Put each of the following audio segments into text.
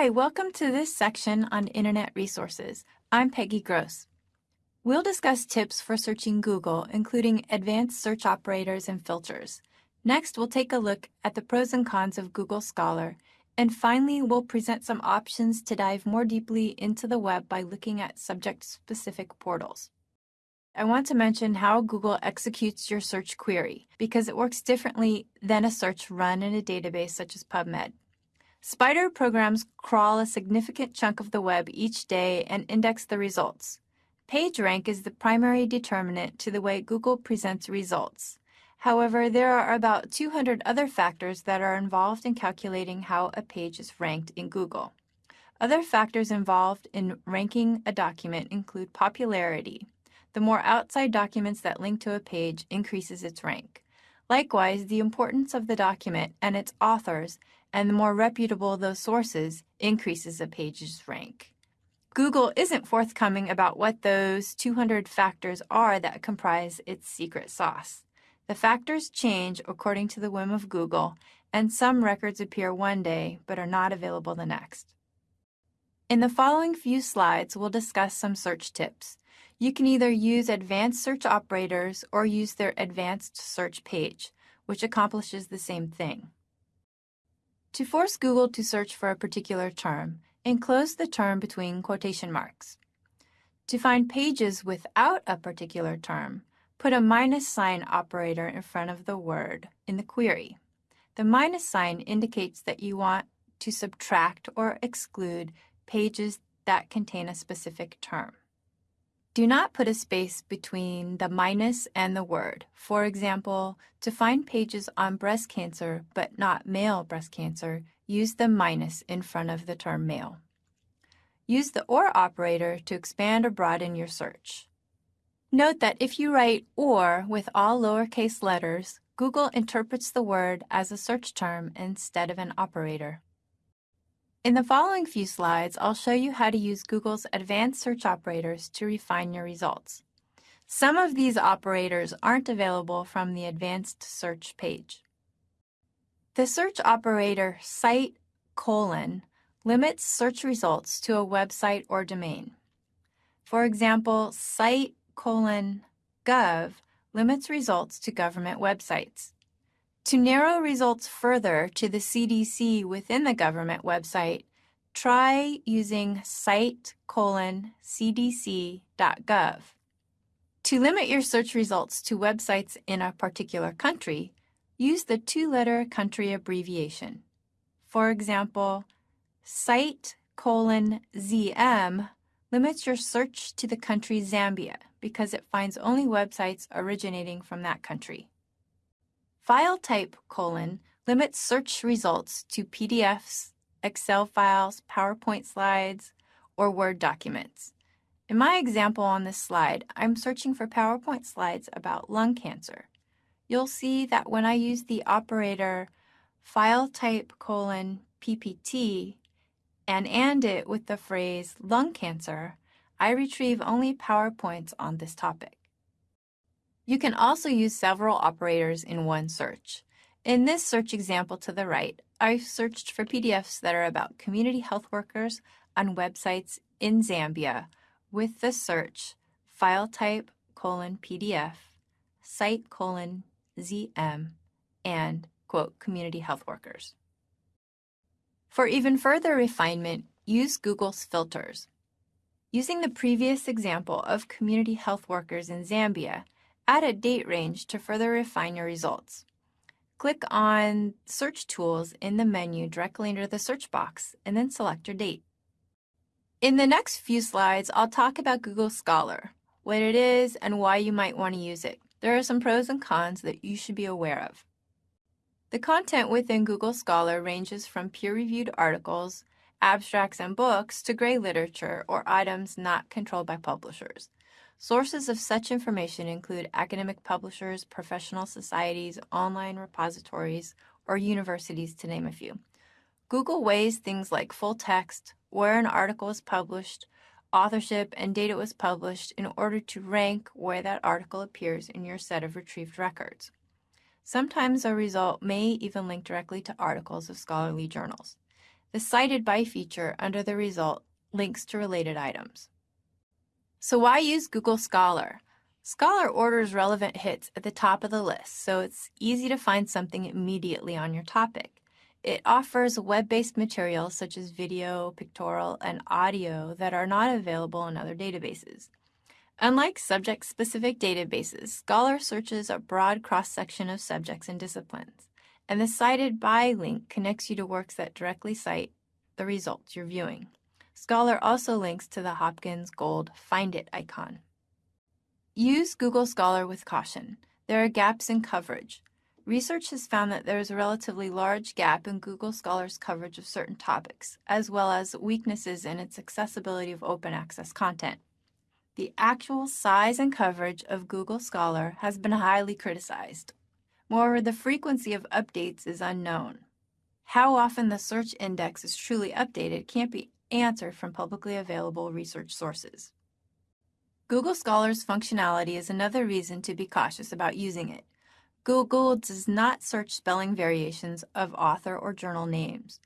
Hi, welcome to this section on Internet resources. I'm Peggy Gross. We'll discuss tips for searching Google, including advanced search operators and filters. Next, we'll take a look at the pros and cons of Google Scholar. And finally, we'll present some options to dive more deeply into the web by looking at subject-specific portals. I want to mention how Google executes your search query because it works differently than a search run in a database such as PubMed. Spider programs crawl a significant chunk of the web each day and index the results. PageRank is the primary determinant to the way Google presents results. However, there are about 200 other factors that are involved in calculating how a page is ranked in Google. Other factors involved in ranking a document include popularity, the more outside documents that link to a page increases its rank. Likewise, the importance of the document and its authors, and the more reputable those sources, increases a page's rank. Google isn't forthcoming about what those 200 factors are that comprise its secret sauce. The factors change according to the whim of Google, and some records appear one day but are not available the next. In the following few slides, we'll discuss some search tips. You can either use advanced search operators or use their advanced search page, which accomplishes the same thing. To force Google to search for a particular term, enclose the term between quotation marks. To find pages without a particular term, put a minus sign operator in front of the word in the query. The minus sign indicates that you want to subtract or exclude pages that contain a specific term. Do not put a space between the minus and the word. For example, to find pages on breast cancer but not male breast cancer, use the minus in front of the term male. Use the OR operator to expand or broaden your search. Note that if you write OR with all lowercase letters, Google interprets the word as a search term instead of an operator. In the following few slides, I'll show you how to use Google's advanced search operators to refine your results. Some of these operators aren't available from the advanced search page. The search operator site colon limits search results to a website or domain. For example, site colon gov limits results to government websites. To narrow results further to the CDC within the government website, try using site colon cdc.gov. To limit your search results to websites in a particular country, use the two-letter country abbreviation. For example, site colon ZM limits your search to the country Zambia because it finds only websites originating from that country. File type colon limits search results to PDFs, Excel files, PowerPoint slides, or Word documents. In my example on this slide, I'm searching for PowerPoint slides about lung cancer. You'll see that when I use the operator file type colon PPT and AND it with the phrase lung cancer, I retrieve only PowerPoints on this topic. You can also use several operators in one search. In this search example to the right, I searched for PDFs that are about community health workers on websites in Zambia with the search file type colon PDF, site colon ZM, and quote community health workers. For even further refinement, use Google's filters. Using the previous example of community health workers in Zambia, Add a date range to further refine your results. Click on Search Tools in the menu directly under the search box, and then select your date. In the next few slides, I'll talk about Google Scholar, what it is, and why you might want to use it. There are some pros and cons that you should be aware of. The content within Google Scholar ranges from peer-reviewed articles, abstracts, and books to gray literature or items not controlled by publishers. Sources of such information include academic publishers, professional societies, online repositories, or universities, to name a few. Google weighs things like full text, where an article was published, authorship, and date it was published in order to rank where that article appears in your set of retrieved records. Sometimes a result may even link directly to articles of scholarly journals. The Cited By feature under the result links to related items. So why use Google Scholar? Scholar orders relevant hits at the top of the list, so it's easy to find something immediately on your topic. It offers web-based materials such as video, pictorial, and audio that are not available in other databases. Unlike subject-specific databases, Scholar searches a broad cross-section of subjects and disciplines, and the Cited By link connects you to works that directly cite the results you're viewing. Scholar also links to the Hopkins Gold Find It icon. Use Google Scholar with caution. There are gaps in coverage. Research has found that there is a relatively large gap in Google Scholar's coverage of certain topics, as well as weaknesses in its accessibility of open access content. The actual size and coverage of Google Scholar has been highly criticized. Moreover, the frequency of updates is unknown. How often the search index is truly updated can't be answered from publicly available research sources. Google Scholar's functionality is another reason to be cautious about using it. Google does not search spelling variations of author or journal names.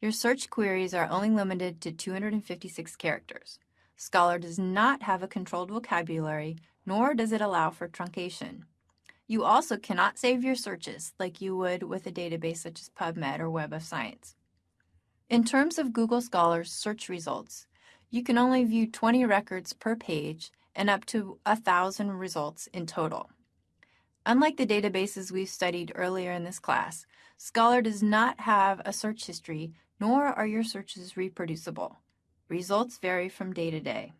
Your search queries are only limited to 256 characters. Scholar does not have a controlled vocabulary, nor does it allow for truncation. You also cannot save your searches like you would with a database such as PubMed or Web of Science. In terms of Google Scholar's search results, you can only view 20 records per page and up to 1,000 results in total. Unlike the databases we've studied earlier in this class, Scholar does not have a search history, nor are your searches reproducible. Results vary from day to day.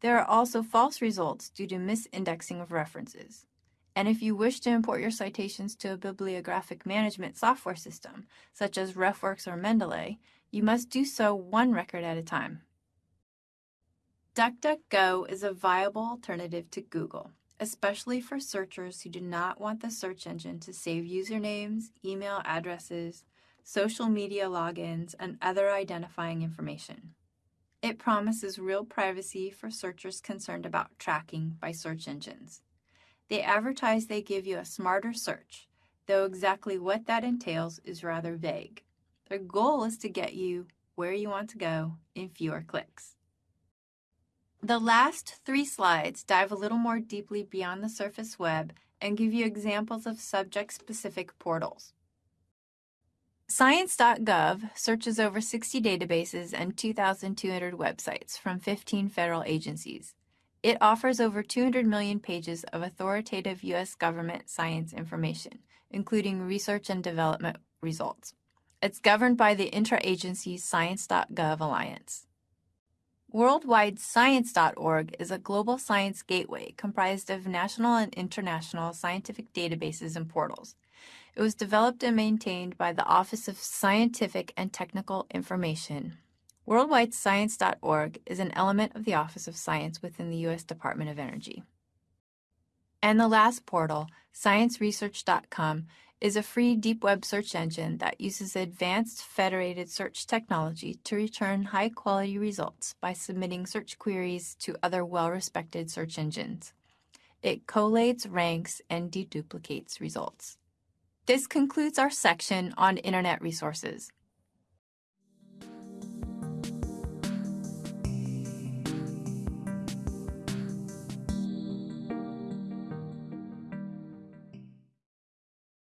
There are also false results due to misindexing of references. And if you wish to import your citations to a bibliographic management software system, such as RefWorks or Mendeley, you must do so one record at a time. DuckDuckGo is a viable alternative to Google, especially for searchers who do not want the search engine to save usernames, email addresses, social media logins, and other identifying information. It promises real privacy for searchers concerned about tracking by search engines. They advertise they give you a smarter search, though exactly what that entails is rather vague. Their goal is to get you where you want to go in fewer clicks. The last three slides dive a little more deeply beyond the surface web and give you examples of subject-specific portals. Science.gov searches over 60 databases and 2,200 websites from 15 federal agencies. It offers over 200 million pages of authoritative U.S. government science information, including research and development results. It's governed by the Intra-Agency Science.gov Alliance. WorldwideScience.org is a global science gateway comprised of national and international scientific databases and portals. It was developed and maintained by the Office of Scientific and Technical Information. WorldwideScience.org is an element of the Office of Science within the U.S. Department of Energy. And the last portal, ScienceResearch.com, is a free deep web search engine that uses advanced federated search technology to return high-quality results by submitting search queries to other well-respected search engines. It collates, ranks, and deduplicates results. This concludes our section on Internet resources.